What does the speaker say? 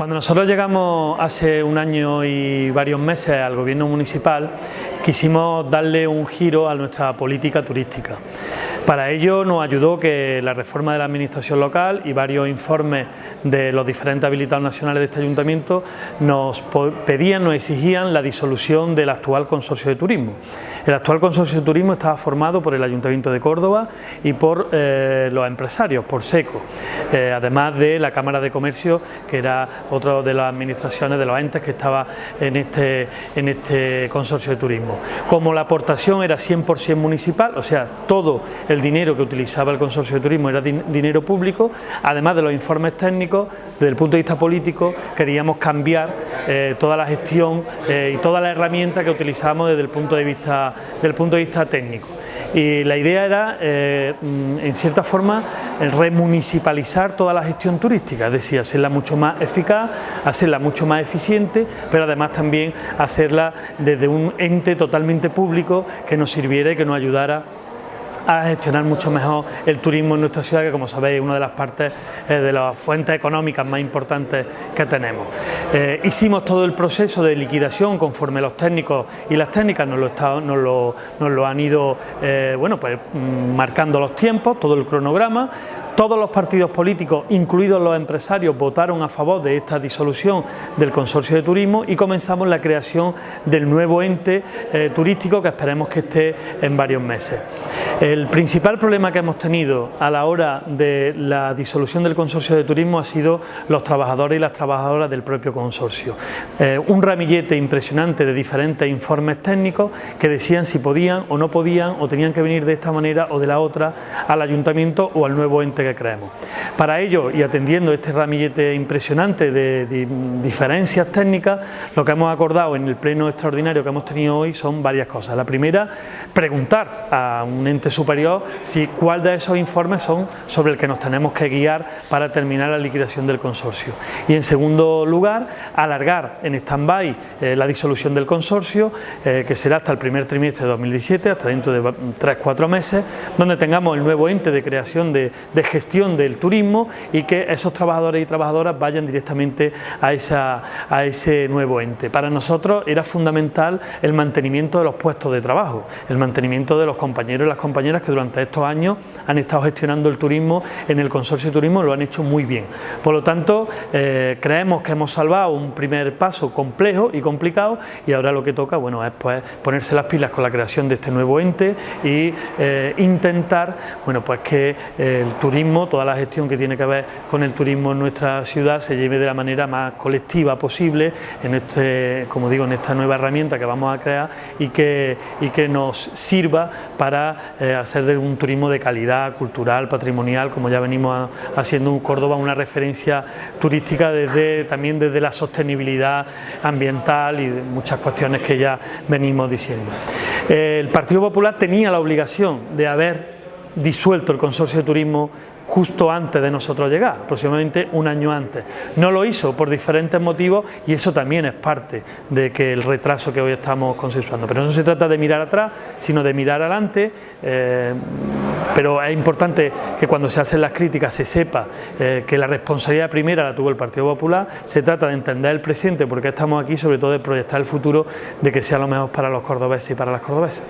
Cuando nosotros llegamos hace un año y varios meses al gobierno municipal, quisimos darle un giro a nuestra política turística. Para ello nos ayudó que la reforma de la administración local y varios informes de los diferentes habilitados nacionales de este ayuntamiento nos pedían, nos exigían la disolución del actual consorcio de turismo. El actual consorcio de turismo estaba formado por el Ayuntamiento de Córdoba y por eh, los empresarios, por SECO, eh, además de la Cámara de Comercio, que era otra de las administraciones, de los entes que estaba en este, en este consorcio de turismo. Como la aportación era 100% municipal, o sea, todo el dinero que utilizaba el consorcio de turismo era dinero público, además de los informes técnicos, desde el punto de vista político, queríamos cambiar eh, toda la gestión y toda la herramienta que utilizábamos desde el punto de vista, del punto de vista técnico. Y la idea era, eh, mm, en cierta forma, remunicipalizar toda la gestión turística, es decir, hacerla mucho más eficaz, hacerla mucho más eficiente, pero además también hacerla desde un ente totalmente público que nos sirviera y que nos ayudara a gestionar mucho mejor el turismo en nuestra ciudad, que como sabéis es una de las partes eh, de las fuentes económicas más importantes que tenemos. Eh, hicimos todo el proceso de liquidación conforme los técnicos y las técnicas nos lo, lo, han ido eh, bueno, pues, mm, marcando los tiempos, todo el cronograma, todos los partidos políticos, incluidos los empresarios, votaron a favor de esta disolución del Consorcio de Turismo y comenzamos la creación del nuevo ente turístico que esperemos que esté en varios meses. El principal problema que hemos tenido a la hora de la disolución del consorcio de turismo ha sido los trabajadores y las trabajadoras del propio consorcio. Eh, un ramillete impresionante de diferentes informes técnicos que decían si podían o no podían o tenían que venir de esta manera o de la otra al ayuntamiento o al nuevo ente creemos. Para ello y atendiendo este ramillete impresionante de, diferencias técnicas, lo que hemos acordado en el pleno extraordinario que hemos tenido hoy son varias cosas. La primera, preguntar a un ente superior si cuál de esos informes son sobre el que nos tenemos que guiar para terminar la liquidación del consorcio. Y en segundo lugar, alargar en stand-by eh, la disolución del consorcio, eh, que será hasta el primer trimestre de 2017, hasta dentro de 3-4 meses, donde tengamos el nuevo ente de creación de, gestión del turismo y que esos trabajadores y trabajadoras vayan directamente a, esa, a ese nuevo ente. Para nosotros era fundamental el mantenimiento de los puestos de trabajo, el mantenimiento de los compañeros y las compañeras que durante estos años han estado gestionando el turismo en el consorcio de turismo, lo han hecho muy bien. Por lo tanto, eh, creemos que hemos salvado un primer paso complejo y complicado y ahora lo que toca bueno, es pues, ponerse las pilas con la creación de este nuevo ente y eh, intentar bueno, pues que el turismo, toda la gestión que tiene que ver con el turismo en nuestra ciudad se lleve de la manera más colectiva posible en este, como digo, en esta nueva herramienta que vamos a crear y que, y que nos sirva para eh, hacer de un turismo de calidad cultural, patrimonial, como ya venimos haciendo en Córdoba una referencia turística desde, también desde la sostenibilidad ambiental y muchas cuestiones que ya venimos diciendo. El Partido Popular tenía la obligación de haber disuelto el consorcio de turismo justo antes de nosotros llegar, aproximadamente un año antes. No lo hizo por diferentes motivos y eso también es parte de que el retraso que hoy estamos consensuando. Pero no se trata de mirar atrás, sino de mirar adelante, eh, pero es importante que cuando se hacen las críticas se sepa eh, que la responsabilidad primera la tuvo el Partido Popular, se trata de entender el presente porque estamos aquí, sobre todo de proyectar el futuro de que sea lo mejor para los cordobeses y para las cordobesas.